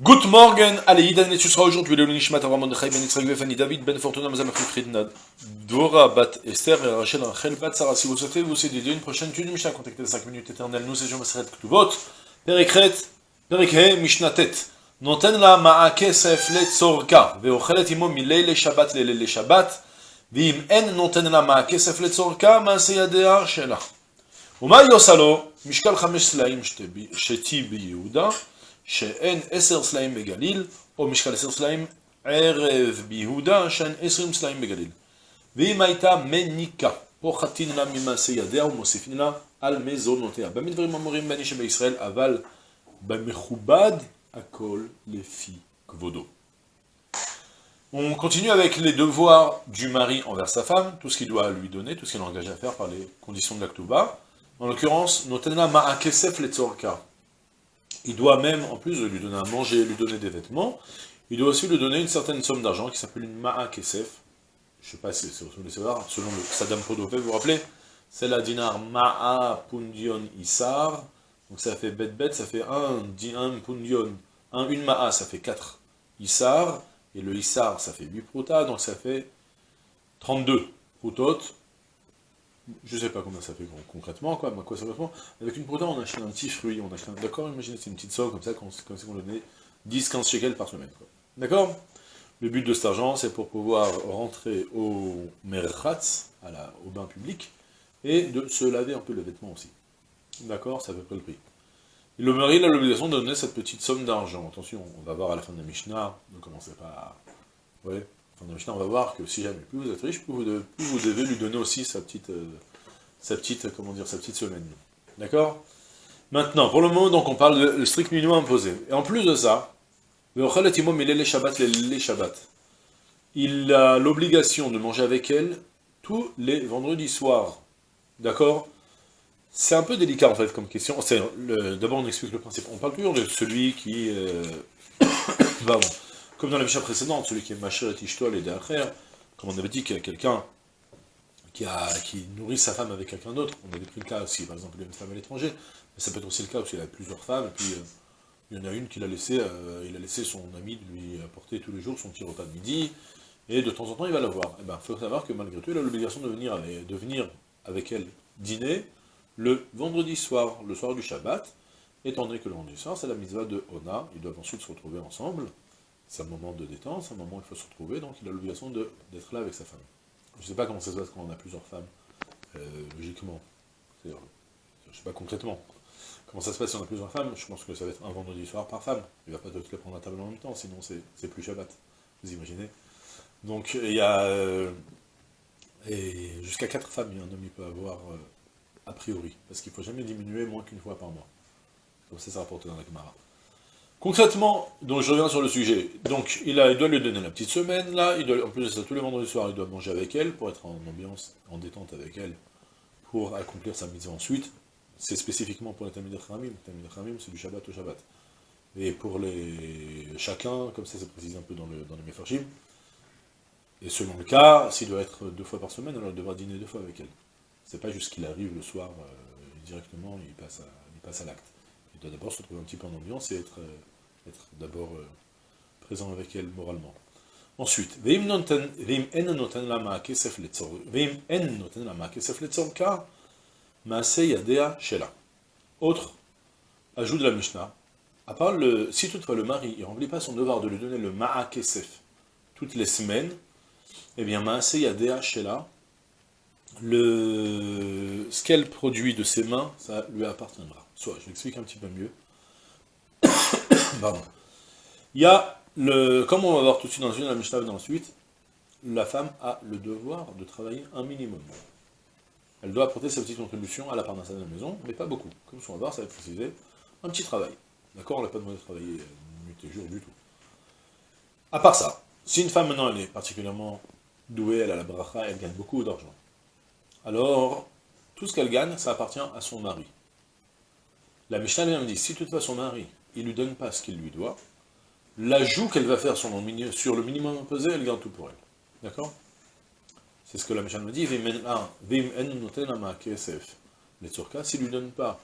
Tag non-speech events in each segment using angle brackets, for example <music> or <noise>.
Good morning, allez, Idan, et tu seras aujourd'hui le Nishmat Avram Mordechai Ben Yitzhak Fanny David Ben Fortuna Mazam Fridna Dora Bat Esther et Rachel Rachel Bat Sarah. Si vous souhaitez vous aider une prochaine étude Mishnah, contactez les 5 minutes éternelles. Nous étions Maseret Ktubot, Perikret, Perikhe Mishnatet. נותן לה מעה כסף לצורכה, ואוכלת עמו מליל לשבת לליל לשבת, ואם אין נותן לה מעה כסף לצורכה, מעשה ידיה שלה. ומה היא עושה לו? משקל חמש סלעים שתי ביהודה, שאין עשר סלעים בגליל, או משקל עשר סלעים ערב ביהודה, שאין עשרים סלעים בגליל. ואם הייתה מניקה, פוחתין לה ממעשה ידיה ומוסיפין לה על מזונותיה. במה דברים אמורים בין איש בישראל, אבל במכובד Akol les filles Kvodo. On continue avec les devoirs du mari envers sa femme, tout ce qu'il doit lui donner, tout ce qu'il est engagé à faire par les conditions de l'Aktuba. En l'occurrence, Notena Ma'akesef Letzorka. Il doit même, en plus de lui donner à manger, lui donner des vêtements, il doit aussi lui donner une certaine somme d'argent qui s'appelle une Ma'akesef. Je ne sais pas si c'est le savoir, selon le Saddam Podopé, vous vous rappelez? C'est la dinar Ma'a Pundion Isar. Donc ça fait bet bet, ça fait un, un pundion, un, une ma'a, ça fait 4 Isar, et le Isar, ça fait 8 pruta, donc ça fait 32 prutot. Je sais pas combien ça fait concrètement, quoi, mais quoi ça fait Avec une pruta, on achète un petit fruit, on achète un... D'accord Imaginez, c'est une petite somme comme ça, comme si on donnait 10-15 shekels par semaine, D'accord? Le but de cet argent, c'est pour pouvoir rentrer au merchatz, au bain public, et de se laver un peu le vêtement aussi. D'accord? C'est à peu près le prix. le mari a l'obligation de donner cette petite somme d'argent. Attention, on va voir à la fin de la Mishnah, ne commencez pas à... Ouais, on va voir que si jamais plus vous êtes riche, plus vous, devez, lui donner aussi sa petite, euh, sa petite, comment dire, sa petite semaine. D'accord? Maintenant, pour le moment, donc, on parle de strict minimum imposé. Et en plus de ça, les Shabbat, les Shabbat. Il a l'obligation de manger avec elle tous les vendredis soirs. D'accord? C'est un peu délicat en fait comme question. D'abord on explique le principe. On parle toujours de celui qui... Euh, <coughs> comme dans la mission précédente, celui qui est Macher et Ishtol et derrière, comme on avait dit qu'il y a quelqu'un qui, nourrit sa femme avec quelqu'un d'autre, on avait pris le cas aussi, par exemple il a une femme à l'étranger, mais ça peut être aussi le cas où il a plusieurs femmes, et puis euh, il y en a une qu'il a laissé, euh, il a laissé son ami lui apporter tous les jours son petit repas de midi, et de temps en temps il va la voir. Il eh ben, faut savoir que malgré tout il a l'obligation de venir, de venir avec elle dîner, le vendredi soir, le soir du Shabbat, étant donné que le vendredi soir, c'est la mitzvah de Ona, ils doivent ensuite se retrouver ensemble, c'est un moment de détente, c'est un moment où il faut se retrouver, donc il a l'obligation d'être là avec sa femme. Je ne sais pas comment ça se passe quand on a plusieurs femmes, euh, logiquement, je ne sais pas concrètement, comment ça se passe si on a plusieurs femmes, je pense que ça va être un vendredi soir par femme, il ne va pas toutes les prendre à table en même temps, sinon c'est plus Shabbat, vous imaginez Donc il y a... Euh, jusqu'à quatre femmes, un homme peut avoir... Euh, a priori, parce qu'il ne faut jamais diminuer moins qu'une fois par mois. Comme ça, ça rapporte dans la Gemara. Concrètement, donc je reviens sur le sujet. Donc, il, doit lui donner la petite semaine, là, il doit, en plus de ça, tous les vendredis soirs, il doit manger avec elle, pour être en ambiance, en détente avec elle, pour accomplir sa mise ensuite. C'est spécifiquement pour les Tamid Khamim. Tamid Khamim, c'est du Shabbat au Shabbat. Et pour les chacun, comme ça c'est précisé un peu dans, le, dans les Mefarshim, et selon le cas, s'il doit être deux fois par semaine, alors il devra dîner deux fois avec elle. C'est pas juste qu'il arrive le soir euh, directement, il passe à l'acte. Il doit d'abord se trouver un petit peu en ambiance et être, euh, être d'abord euh, présent avec elle moralement. Ensuite, Autre, ajout de la Mishnah, à part le, si toutefois le mari ne remplit pas son devoir de lui donner le ma'akesef toutes les semaines, eh bien Maase Yadea Shela, ce qu'elle produit de ses mains, ça lui appartiendra. Soit, je l'explique un petit peu mieux. <coughs> Pardon. Il y a, le, comme on va voir tout de suite dans une la Mishnah ensuite, la femme a le devoir de travailler un minimum. Elle doit apporter sa petite contribution à la parnassa de la maison, mais pas beaucoup. Comme on va voir, ça va être précisé, un petit travail. D'accord On n'a pas demandé de travailler nuit et jour du tout. À part ça, si une femme maintenant elle est particulièrement douée, elle a la bracha, elle gagne beaucoup d'argent alors tout ce qu'elle gagne, ça appartient à son mari. La Mishnah me dit, si toutefois son mari, il ne lui donne pas ce qu'il lui doit, l'ajout qu'elle va faire sur le minimum imposé, elle garde tout pour elle. D'accord? C'est ce que la Mishnah me dit, s'il ne lui donne pas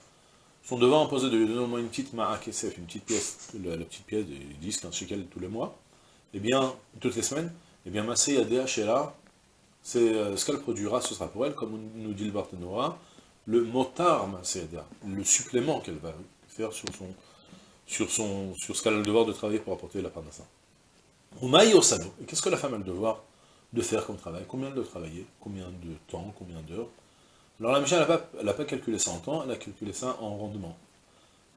son devoir imposé de lui donner au moins une petite ma'akesef, une petite pièce, la, petite pièce de 10, 15 shekels tous les mois, eh bien, toutes les semaines, eh bien, Masé Yadea c'est euh, ce qu'elle produira, ce sera pour elle, comme nous dit le Barthénora, le motar Masé le supplément qu'elle va faire sur son, sur son, sur ce qu'elle a le devoir de travailler pour apporter la parnassa. Et qu'est-ce que la femme a le devoir de faire comme travail? Combien de travailler? Combien de temps? Combien d'heures? Alors la Mishnah, elle n'a pas, calculé ça en temps, elle a calculé ça en rendement.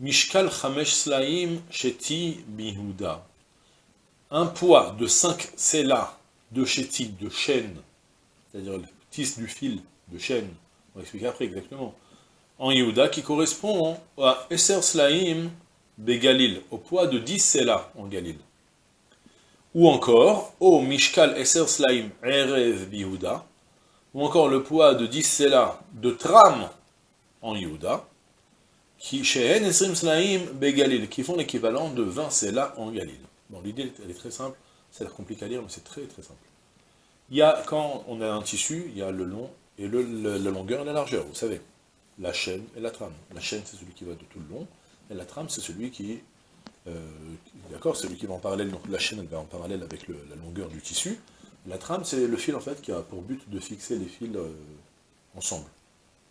Mishkal chamesh slaim sheti bihuda. Un poids de 5 selas de sheti, de chêne, c'est-à-dire le tisse du fil de chêne, expliquer après exactement, en Yehuda, qui correspond à Esser Slaim Begalil, au poids de 10 selas en Galil. Ou encore, au Mishkal Esser Slaim Erev Bihuda, ou encore le poids de 10 selas de tram en Yehuda, qui Shehen Esrim Slaim qui font l'équivalent de 20 selas en Galil. Bon, l'idée, elle est très simple, ça a l'air compliqué à lire, mais c'est très très simple. Il y a, quand on a un tissu, il y a le long et le, la longueur et la largeur, vous savez. La chaîne et la trame. La chaîne, c'est celui qui va de tout le long, et la trame, c'est celui qui, euh, d'accord, celui qui va en parallèle, donc la chaîne, elle va en parallèle avec la longueur du tissu. La trame, c'est le fil, en fait, qui a pour but de fixer les fils euh, ensemble.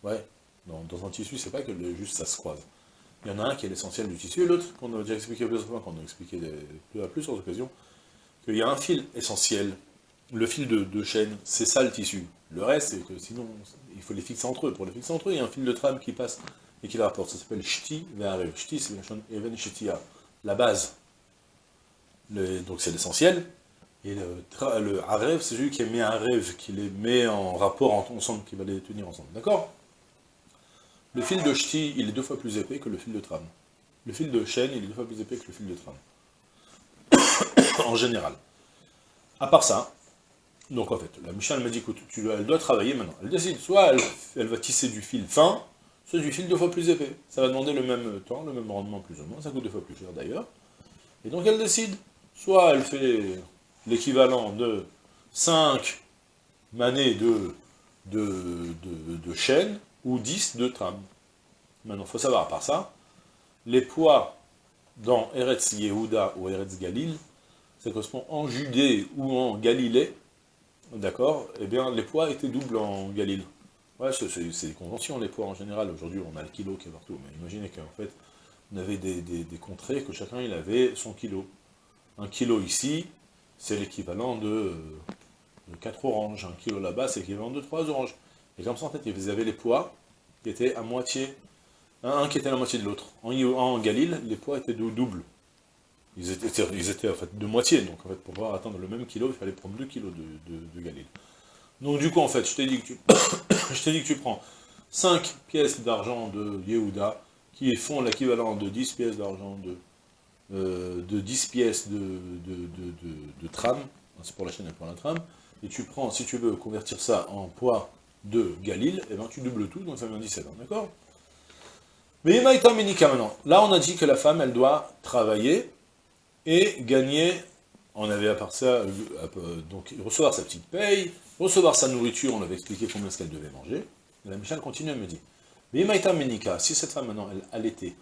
Ouais, dans, un tissu, c'est pas que juste ça se croise. Il y en a un qui est l'essentiel du tissu, et l'autre, qu'on a déjà expliqué plusieurs fois, qu'on a expliqué à plusieurs occasions, qu'il y a un fil essentiel, le fil de, chaîne, c'est ça le tissu. Le reste, c'est que sinon, il faut les fixer entre eux. Pour les fixer entre eux, il y a un fil de trame qui passe et qui la rapporte. Ça s'appelle shti ve'arev. Shti, c'est even shtia, la base. donc c'est l'essentiel. Et le, le c'est celui qui mis un rêve, qui les met en rapport ensemble, qui va les tenir ensemble. D'accord? Le fil de shti, il est deux fois plus épais que le fil de trame. Le fil de chaîne, il est deux fois plus épais que le fil de trame. <coughs> en général. À part ça, donc en fait, la Michel m'a dit, écoute, tu, elle doit travailler maintenant. Elle décide, soit elle, va tisser du fil fin, soit du fil deux fois plus épais. Ça va demander le même temps, le même rendement plus ou moins, ça coûte deux fois plus cher d'ailleurs. Et donc elle décide, soit elle fait l'équivalent de 5 manées de, de, de, chaîne, ou 10 de trame. Maintenant, il faut savoir, à part ça, les poids dans Eretz Yehuda ou Eretz Galil, ça correspond en Judée ou en Galilée, D'accord Eh bien, les poids étaient doubles en Galil. Ouais, c'est des conventions, les poids en général. Aujourd'hui, on a le kilo qui est partout. Mais imaginez qu'en fait, on avait des, contrées que chacun, il avait son kilo. Un kilo ici, c'est l'équivalent de, 4 oranges. Un kilo là-bas, c'est l'équivalent de 3 oranges. Et comme ça, en fait, ils avaient les poids qui étaient à moitié. Un, qui était à la moitié de l'autre. En, en les poids étaient doubles. Ils étaient, en fait de moitié, donc en fait pour pouvoir atteindre le même kilo, il fallait prendre 2 kilos de, de, Galil. Donc du coup en fait, je t'ai dit, que tu, <coughs> prends 5 pièces d'argent de Yehuda, qui font l'équivalent de 10 pièces d'argent de, euh, de 10 pièces de, tram, c'est pour la chaîne et pour la tram, et tu prends, si tu veux convertir ça en poids de Galil, et eh ben tu doubles tout, donc ça vient 17 ans, d'accord? Mais Maïta Ménika maintenant, là on a dit que la femme, elle doit travailler, et gagner, on avait à part ça, euh, donc recevoir sa petite paye, recevoir sa nourriture, on avait expliqué combien ce qu'elle devait manger, et la Michel continue, elle me dit, mais Menika, si cette femme maintenant, elle allaitait,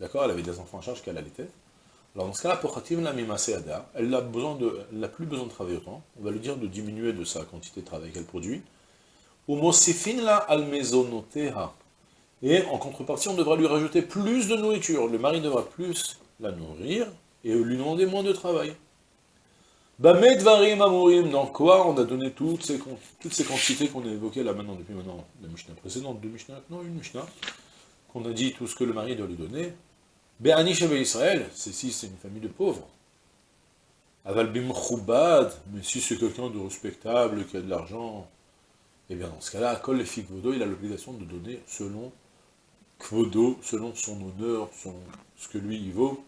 d'accord, elle avait des enfants en charge qu'elle allaitait, alors dans ce cas-là, pour la n'a besoin de, elle n'a plus besoin de travailler autant, on va lui dire de diminuer de sa quantité de travail qu'elle produit, la et en contrepartie, on devra lui rajouter plus de nourriture, le mari devra plus la nourrir, et lui demander moins de travail. Bamedvarim amorim, dans quoi on a donné toutes ces, quantités qu'on a évoquées là maintenant, depuis maintenant, la Mishnah précédente, deux Mishnah, non, une Mishnah, qu'on a dit tout ce que le mari doit lui donner. Be'ani Israël, c'est si c'est une famille de pauvres. Aval bim mais si c'est quelqu'un de respectable, qui a de l'argent, eh bien dans ce cas-là, Kol le Kvodo, il a l'obligation de donner selon Kvodo, selon son honneur, ce que lui il vaut.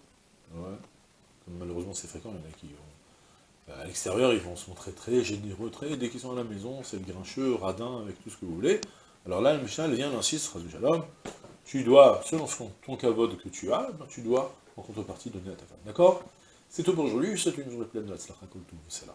C'est fréquent, il y en a qui vont... À l'extérieur, ils vont se montrer très généreux, très... Dès qu'ils sont à la maison, c'est le grincheux, radin, avec tout ce que vous voulez. Alors là, le Mishnah, vient, insiste, Shalom, tu dois, selon ton cavode que tu as, ben, tu dois, en contrepartie, donner à ta femme. D'accord? C'est tout pour aujourd'hui, c'est une journée pleine de la c'est là.